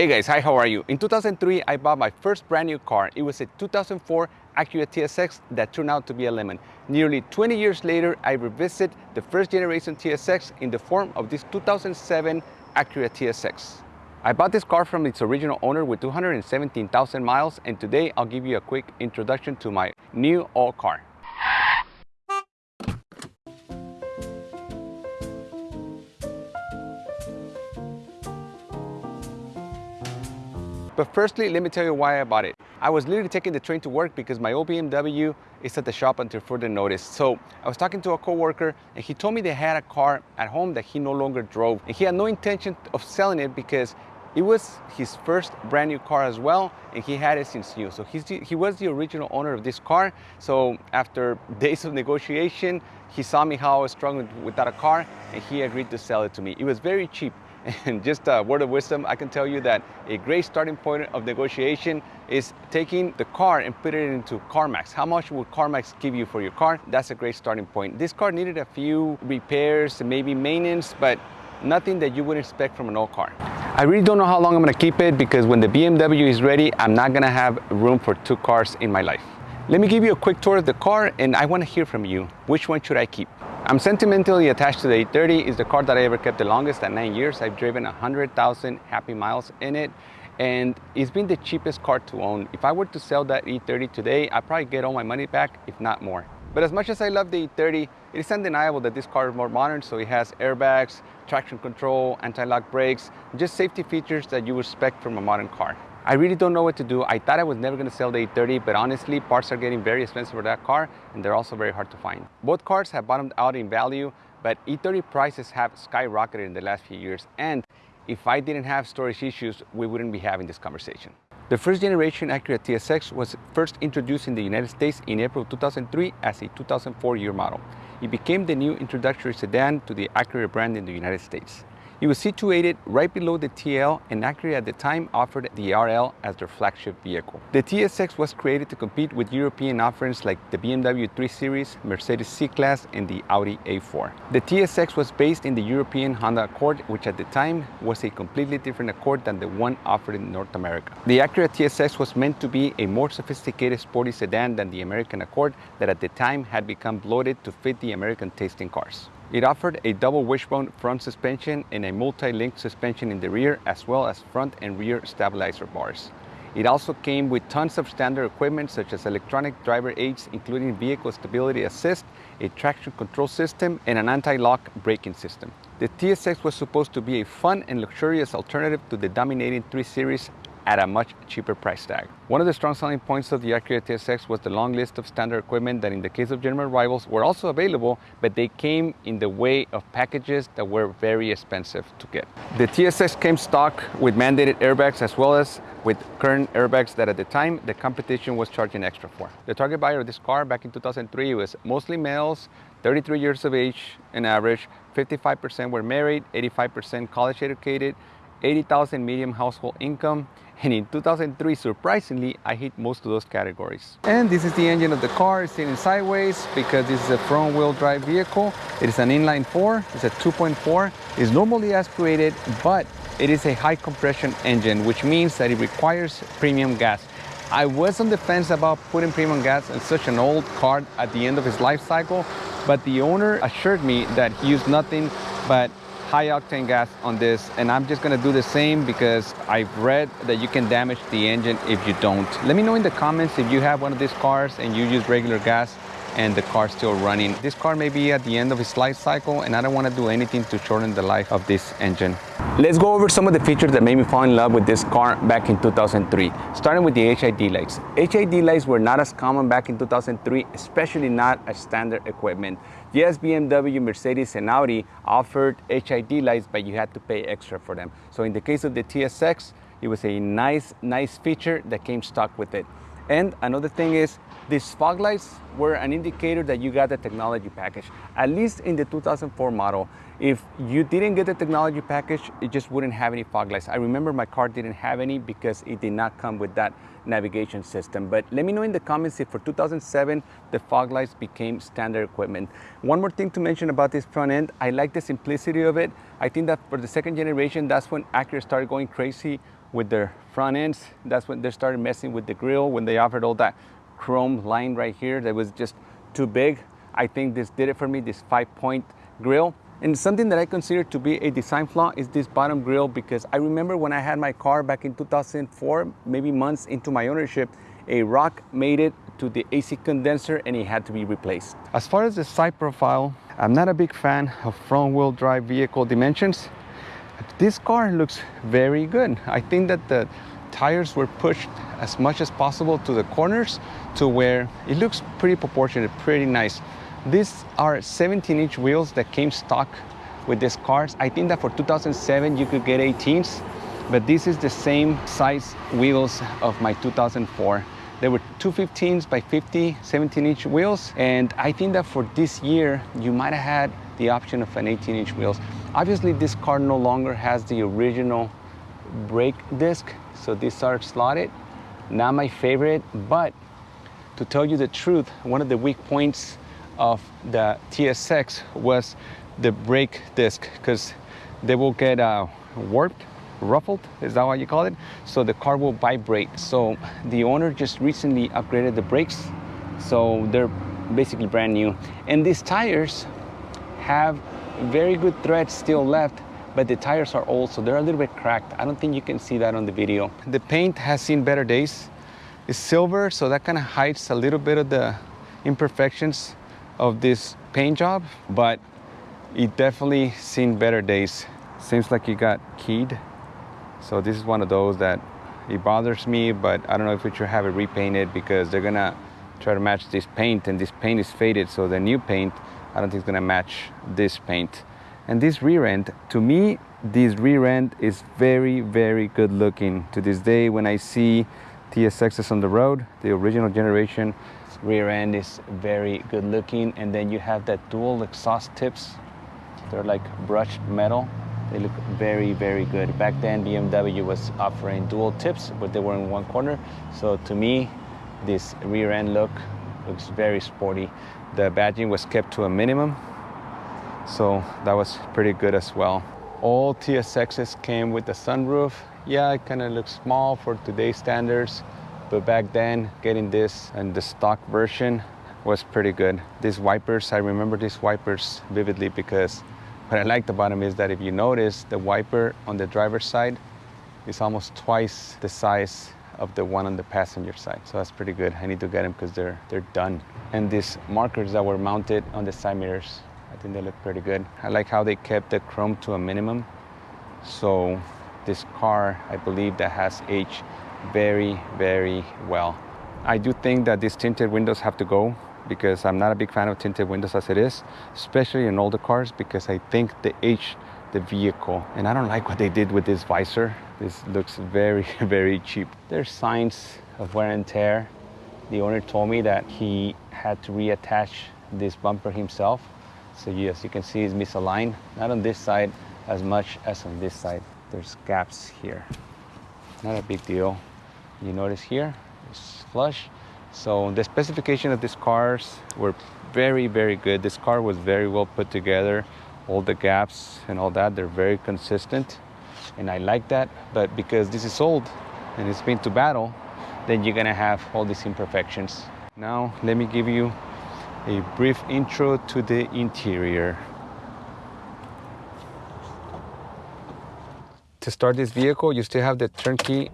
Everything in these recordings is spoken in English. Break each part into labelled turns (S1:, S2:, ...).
S1: Hey guys, hi, how are you? In 2003, I bought my first brand new car. It was a 2004 Acura TSX that turned out to be a lemon. Nearly 20 years later, I revisit the first generation TSX in the form of this 2007 Acura TSX. I bought this car from its original owner with 217,000 miles and today I'll give you a quick introduction to my new all car. But firstly, let me tell you why I bought it. I was literally taking the train to work because my old BMW is at the shop until further notice. So I was talking to a coworker and he told me they had a car at home that he no longer drove. And he had no intention of selling it because it was his first brand new car as well, and he had it since new. So he's he was the original owner of this car. So after days of negotiation, he saw me how I was struggling without a car, and he agreed to sell it to me. It was very cheap. And just a word of wisdom, I can tell you that a great starting point of negotiation is taking the car and put it into CarMax. How much would CarMax give you for your car? That's a great starting point. This car needed a few repairs, maybe maintenance, but nothing that you would expect from an old car. I really don't know how long I'm gonna keep it because when the BMW is ready, I'm not gonna have room for two cars in my life. Let me give you a quick tour of the car and I wanna hear from you. Which one should I keep? I'm sentimentally attached to the E30. It's the car that I ever kept the longest at nine years. I've driven 100,000 happy miles in it and it's been the cheapest car to own. If I were to sell that E30 today, I'd probably get all my money back, if not more. But as much as I love the E30, it is undeniable that this car is more modern, so it has airbags, traction control, anti-lock brakes, just safety features that you would expect from a modern car. I really don't know what to do. I thought I was never gonna sell the E30, but honestly, parts are getting very expensive for that car, and they're also very hard to find. Both cars have bottomed out in value, but E30 prices have skyrocketed in the last few years, and if I didn't have storage issues, we wouldn't be having this conversation. The first generation Acura TSX was first introduced in the United States in April 2003 as a 2004 year model. It became the new introductory sedan to the Acura brand in the United States. It was situated right below the TL and Acura at the time offered the RL as their flagship vehicle. The TSX was created to compete with European offerings like the BMW 3 Series, Mercedes C-Class and the Audi A4. The TSX was based in the European Honda Accord which at the time was a completely different Accord than the one offered in North America. The Acura TSX was meant to be a more sophisticated sporty sedan than the American Accord that at the time had become bloated to fit the American tasting cars. It offered a double wishbone front suspension and a multi-link suspension in the rear as well as front and rear stabilizer bars. It also came with tons of standard equipment such as electronic driver aids including vehicle stability assist, a traction control system, and an anti-lock braking system. The TSX was supposed to be a fun and luxurious alternative to the dominating 3 Series at a much cheaper price tag. One of the strong selling points of the Acura TSX was the long list of standard equipment that in the case of German rivals were also available, but they came in the way of packages that were very expensive to get. The TSX came stock with mandated airbags as well as with curtain airbags that at the time the competition was charging extra for. The target buyer of this car back in 2003 was mostly males, 33 years of age in average, 55% were married, 85% college educated, 80,000 medium household income, and in 2003, surprisingly, I hit most of those categories. And this is the engine of the car, it's sitting sideways because this is a front wheel drive vehicle. It is an inline four, it's a 2.4. It's normally aspirated, but it is a high compression engine, which means that it requires premium gas. I was on the fence about putting premium gas in such an old car at the end of his life cycle, but the owner assured me that he used nothing but high octane gas on this and I'm just gonna do the same because I've read that you can damage the engine if you don't. Let me know in the comments if you have one of these cars and you use regular gas and the car's still running. This car may be at the end of its life cycle and I don't want to do anything to shorten the life of this engine. Let's go over some of the features that made me fall in love with this car back in 2003, starting with the HID lights. HID lights were not as common back in 2003, especially not as standard equipment. Yes, BMW, Mercedes, and Audi offered HID lights, but you had to pay extra for them. So in the case of the TSX, it was a nice, nice feature that came stock with it. And another thing is these fog lights were an indicator that you got the technology package, at least in the 2004 model. If you didn't get the technology package, it just wouldn't have any fog lights. I remember my car didn't have any because it did not come with that navigation system. But let me know in the comments if for 2007, the fog lights became standard equipment. One more thing to mention about this front end, I like the simplicity of it. I think that for the second generation, that's when Acura started going crazy with their front ends. That's when they started messing with the grill, when they offered all that chrome line right here that was just too big. I think this did it for me, this five point grill. And something that I consider to be a design flaw is this bottom grill because I remember when I had my car back in 2004, maybe months into my ownership, a rock made it to the AC condenser and it had to be replaced. As far as the side profile, I'm not a big fan of front wheel drive vehicle dimensions. This car looks very good. I think that the tires were pushed as much as possible to the corners to where it looks pretty proportionate, pretty nice. These are 17 inch wheels that came stock with these cars. I think that for 2007 you could get 18s, but this is the same size wheels of my 2004. There were 215s by 50, 17 inch wheels. And I think that for this year, you might have had the option of an 18 inch wheels. Obviously this car no longer has the original brake disc. So these are slotted. Not my favorite, but to tell you the truth, one of the weak points of the TSX was the brake disc because they will get uh, warped ruffled, is that what you call it? So the car will vibrate. So the owner just recently upgraded the brakes. So they're basically brand new. And these tires have very good treads still left, but the tires are old, so they're a little bit cracked. I don't think you can see that on the video. The paint has seen better days. It's silver, so that kind of hides a little bit of the imperfections of this paint job, but it definitely seen better days. Seems like it got keyed so this is one of those that it bothers me, but I don't know if we should have it repainted because they're gonna try to match this paint and this paint is faded. So the new paint, I don't think it's gonna match this paint. And this rear end, to me, this rear end is very, very good looking. To this day, when I see TSXs on the road, the original generation rear end is very good looking. And then you have that dual exhaust tips. They're like brushed metal they look very, very good. Back then, BMW was offering dual tips, but they were in one corner. So to me, this rear end look looks very sporty. The badging was kept to a minimum, so that was pretty good as well. All TSXs came with the sunroof. Yeah, it kind of looks small for today's standards, but back then, getting this and the stock version was pretty good. These wipers, I remember these wipers vividly because what I like about them is that if you notice, the wiper on the driver's side is almost twice the size of the one on the passenger side. So that's pretty good. I need to get them because they're, they're done. And these markers that were mounted on the side mirrors, I think they look pretty good. I like how they kept the chrome to a minimum. So this car, I believe that has aged very, very well. I do think that these tinted windows have to go because I'm not a big fan of tinted windows as it is, especially in older cars because I think the age the vehicle. And I don't like what they did with this visor. This looks very, very cheap. There's signs of wear and tear. The owner told me that he had to reattach this bumper himself. So yes, you can see it's misaligned, not on this side as much as on this side. There's gaps here. Not a big deal. You notice here, it's flush. So the specification of these cars were very, very good. This car was very well put together. All the gaps and all that, they're very consistent. And I like that, but because this is old and it's been to battle, then you're gonna have all these imperfections. Now, let me give you a brief intro to the interior. To start this vehicle, you still have the turnkey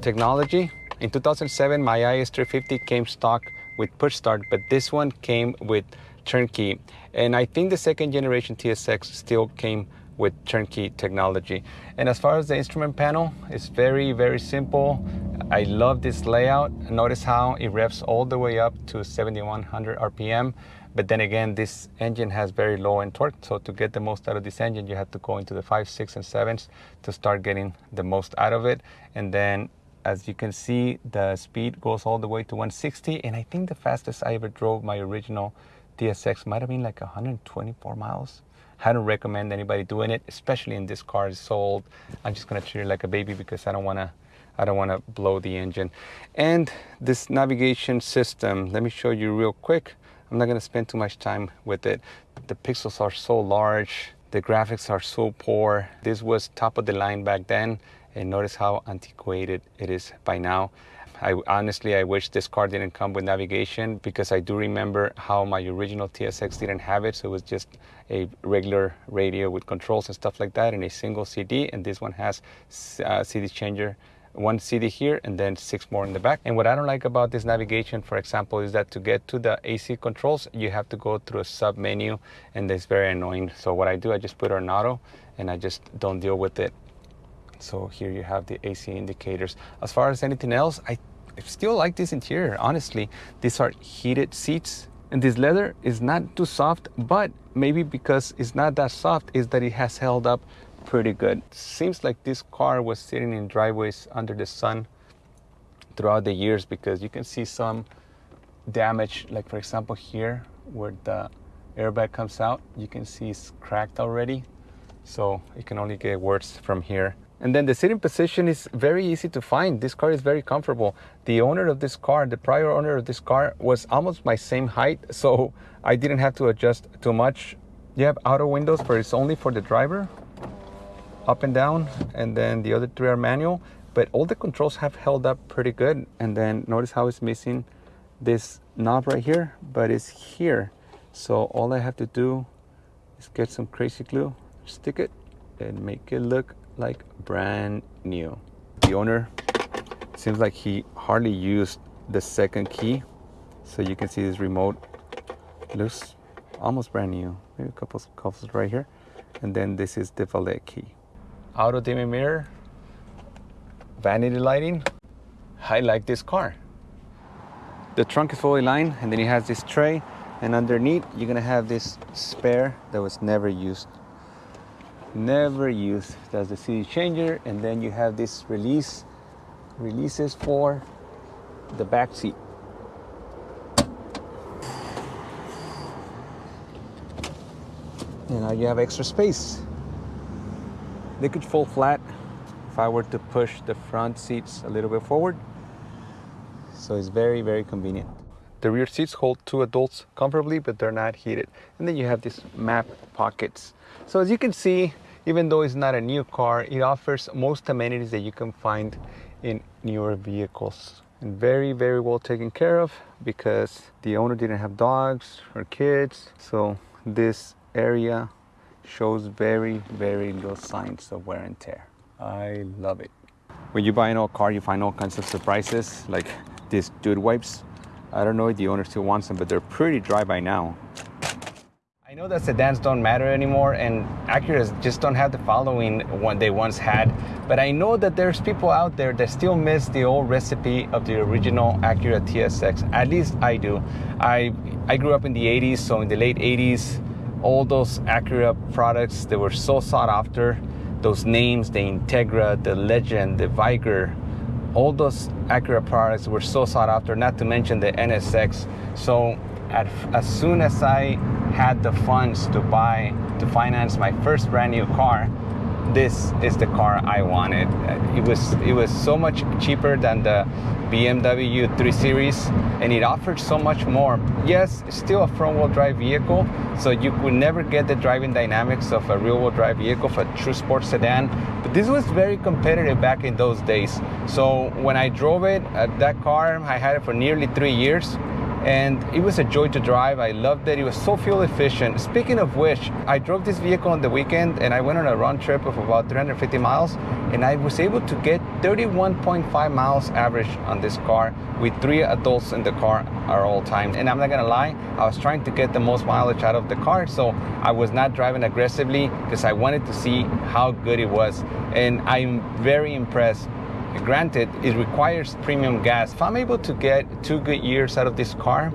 S1: technology in 2007, my IS350 came stock with push start, but this one came with turnkey. And I think the second generation TSX still came with turnkey technology. And as far as the instrument panel, it's very, very simple. I love this layout. Notice how it revs all the way up to 7100 RPM. But then again, this engine has very low end torque. So to get the most out of this engine, you have to go into the five, six, and sevens to start getting the most out of it. And then as you can see, the speed goes all the way to 160. And I think the fastest I ever drove my original TSX might have been like 124 miles. I don't recommend anybody doing it, especially in this car. It's so old. I'm just gonna treat it like a baby because I don't wanna I don't wanna blow the engine. And this navigation system, let me show you real quick. I'm not gonna spend too much time with it. The pixels are so large. The graphics are so poor. This was top of the line back then and notice how antiquated it is by now. I honestly, I wish this car didn't come with navigation because I do remember how my original TSX didn't have it. So it was just a regular radio with controls and stuff like that and a single CD. And this one has uh, CD changer one CD here and then six more in the back. And what I don't like about this navigation, for example, is that to get to the AC controls, you have to go through a sub menu and it's very annoying. So what I do, I just put it on auto and I just don't deal with it. So here you have the AC indicators. As far as anything else, I still like this interior, honestly. These are heated seats and this leather is not too soft, but maybe because it's not that soft is that it has held up pretty good. Seems like this car was sitting in driveways under the sun throughout the years because you can see some damage, like for example here where the airbag comes out, you can see it's cracked already. So it can only get worse from here. And then the sitting position is very easy to find. This car is very comfortable. The owner of this car, the prior owner of this car was almost my same height. So I didn't have to adjust too much. You have auto windows, but it's only for the driver up and down and then the other three are manual but all the controls have held up pretty good and then notice how it's missing this knob right here but it's here so all I have to do is get some crazy glue stick it and make it look like brand new the owner seems like he hardly used the second key so you can see this remote looks almost brand new maybe a couple of couple right here and then this is the valet key auto dimming mirror, vanity lighting. I like this car. The trunk is fully lined and then it has this tray and underneath you're gonna have this spare that was never used. Never used. That's the CD changer and then you have this release, releases for the back seat. And now you have extra space. They could fall flat if I were to push the front seats a little bit forward. So it's very, very convenient. The rear seats hold two adults comfortably, but they're not heated. And then you have these map pockets. So as you can see, even though it's not a new car, it offers most amenities that you can find in newer vehicles. And very, very well taken care of because the owner didn't have dogs or kids. So this area shows very, very little signs of wear and tear. I love it. When you buy an old car, you find all kinds of surprises, like these dude wipes. I don't know if the owner still wants them, but they're pretty dry by now. Know that sedans don't matter anymore and Acuras just don't have the following one they once had, but I know that there's people out there that still miss the old recipe of the original Acura TSX. At least I do. I I grew up in the 80s, so in the late 80s, all those Acura products that were so sought after, those names, the Integra, the Legend, the Vigor, all those Acura products were so sought after, not to mention the NSX. So at, as soon as I had the funds to buy, to finance my first brand new car, this is the car I wanted. It was it was so much cheaper than the BMW 3 Series and it offered so much more. Yes, still a front wheel drive vehicle, so you could never get the driving dynamics of a rear wheel drive vehicle for a true sports sedan, but this was very competitive back in those days. So when I drove it, uh, that car, I had it for nearly three years and it was a joy to drive. I loved it. It was so fuel efficient. Speaking of which, I drove this vehicle on the weekend and I went on a round trip of about 350 miles and I was able to get 31.5 miles average on this car with three adults in the car at all times. And I'm not gonna lie, I was trying to get the most mileage out of the car, so I was not driving aggressively because I wanted to see how good it was. And I'm very impressed Granted, it requires premium gas. If I'm able to get two good years out of this car,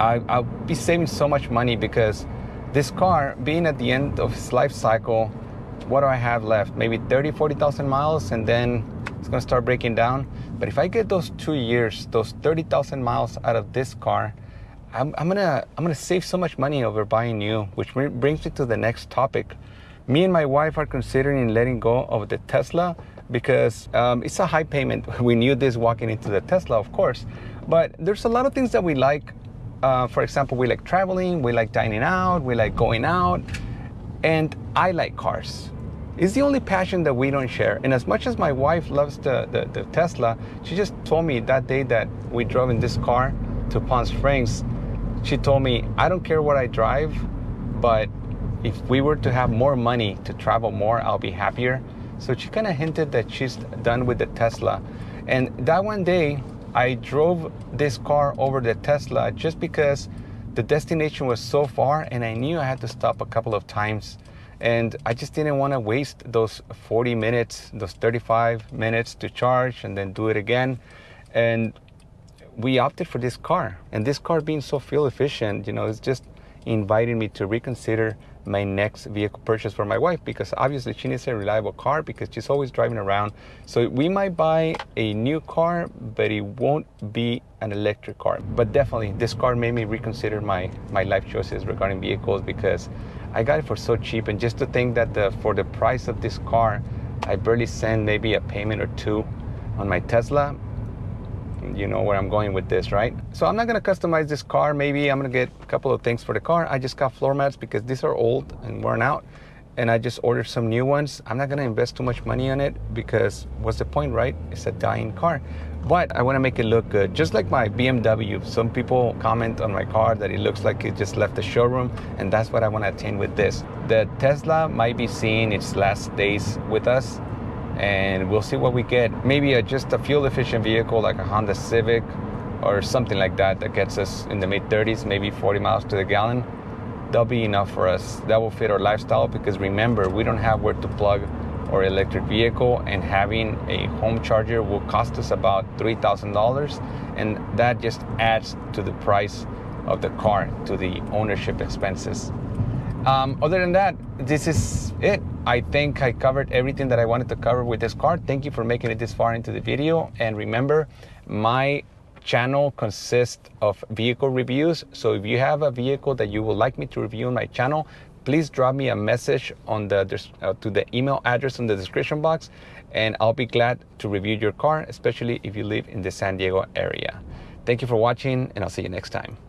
S1: I, will be saving so much money because this car, being at the end of its life cycle, what do I have left? Maybe 30, 40,000 miles and then it's gonna start breaking down. But if I get those two years, those 30,000 miles out of this car, I'm, I'm, gonna, I'm gonna save so much money over buying new, which brings me to the next topic. Me and my wife are considering letting go of the Tesla because um, it's a high payment. We knew this walking into the Tesla, of course, but there's a lot of things that we like. Uh, for example, we like traveling, we like dining out, we like going out, and I like cars. It's the only passion that we don't share. And as much as my wife loves the, the, the Tesla, she just told me that day that we drove in this car to Palm Springs, she told me, I don't care what I drive, but if we were to have more money to travel more, I'll be happier. So she kind of hinted that she's done with the Tesla. And that one day, I drove this car over the Tesla just because the destination was so far and I knew I had to stop a couple of times. And I just didn't want to waste those 40 minutes, those 35 minutes to charge and then do it again. And we opted for this car. And this car being so fuel efficient, you know, it's just inviting me to reconsider my next vehicle purchase for my wife because obviously she needs a reliable car because she's always driving around. So we might buy a new car, but it won't be an electric car. But definitely this car made me reconsider my, my life choices regarding vehicles because I got it for so cheap. And just to think that the, for the price of this car, I barely send maybe a payment or two on my Tesla, you know where I'm going with this, right? So I'm not gonna customize this car. Maybe I'm gonna get a couple of things for the car. I just got floor mats because these are old and worn out. And I just ordered some new ones. I'm not gonna invest too much money on it because what's the point, right? It's a dying car. But I wanna make it look good. Just like my BMW. Some people comment on my car that it looks like it just left the showroom and that's what I wanna attain with this. The Tesla might be seeing its last days with us and we'll see what we get. Maybe a, just a fuel efficient vehicle like a Honda Civic or something like that that gets us in the mid 30s, maybe 40 miles to the gallon. That'll be enough for us. That will fit our lifestyle because remember, we don't have where to plug our electric vehicle and having a home charger will cost us about $3,000 and that just adds to the price of the car, to the ownership expenses. Um, other than that, this is it. I think I covered everything that I wanted to cover with this car. Thank you for making it this far into the video. And remember, my channel consists of vehicle reviews. So if you have a vehicle that you would like me to review on my channel, please drop me a message on the uh, to the email address in the description box and I'll be glad to review your car, especially if you live in the San Diego area. Thank you for watching and I'll see you next time.